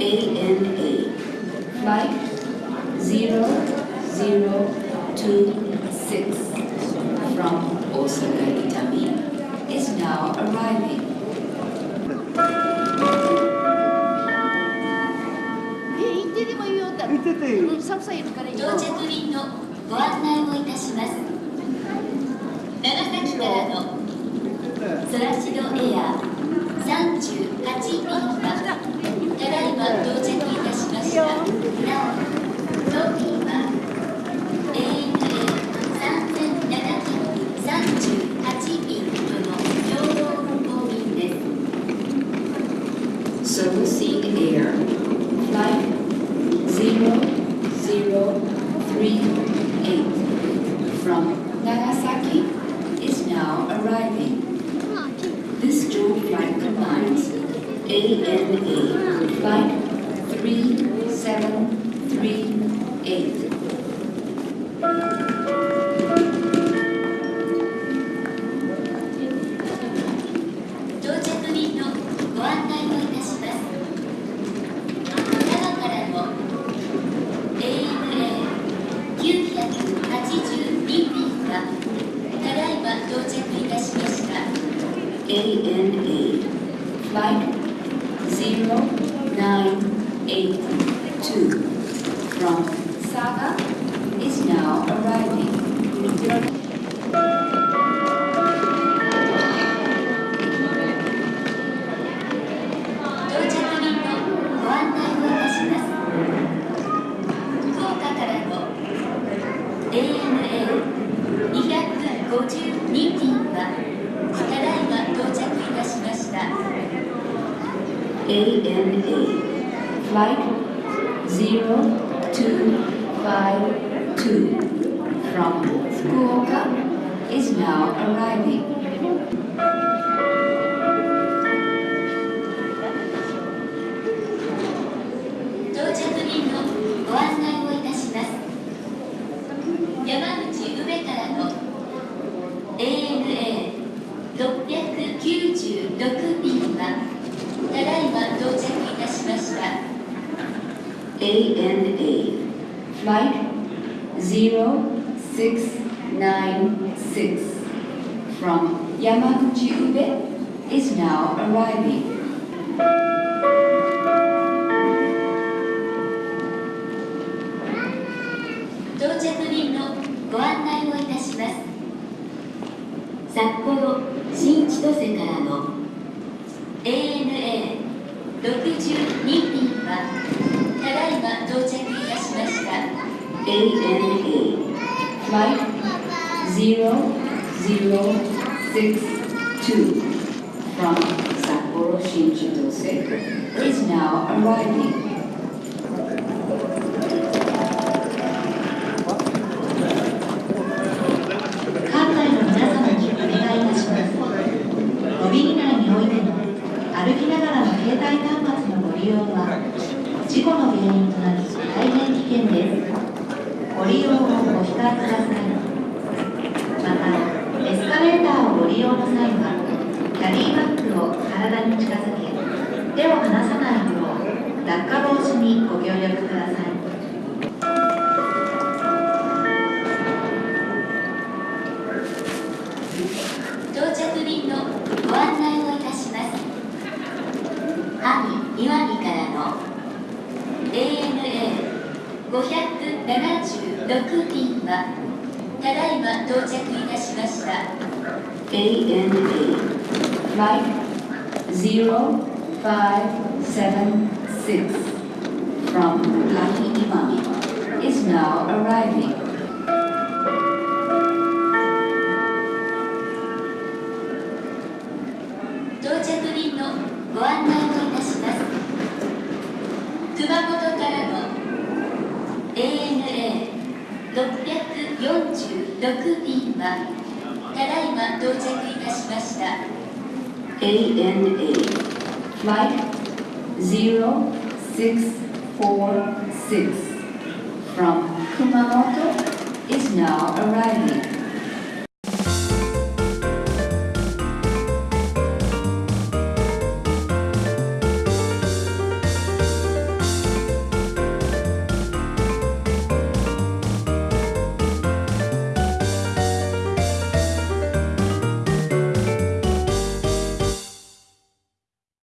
ANA Flight 0026 from Osaka Itami is now arriving. え行ってでもいい Nagasaki is now arriving. This dual flight combines ANA Flight 3738 ANA Flight 0982 from Saga is now arriving. ANA Flight 0252 from Fukuoka is now arriving. ANA Flight 0696 from Yamaguchi Ube is now arriving. 到着便のご案内をいたします札幌新千歳からの ANA62 便はただいま到着いたしました ANA Flight 0062 from Sapporo Shinchitose is now arriving. 館内の皆様にお願いいたします。ロビーにおいての歩きながらの携帯端末のご利用は事故の原因となり大変危険です。ご利用をご控えください。また、エスカレーターをご利用の際は、キャリーバッグを体に近づけ、手を離さないよう落下防止にご協力ください。ANA576 便はただいま到着いたしました ANA Flight 0576 from Lucky Imami is now arriving. ANA646 便はただいま到着いたしました ANA Flight 0646 from Kumamoto is now arriving.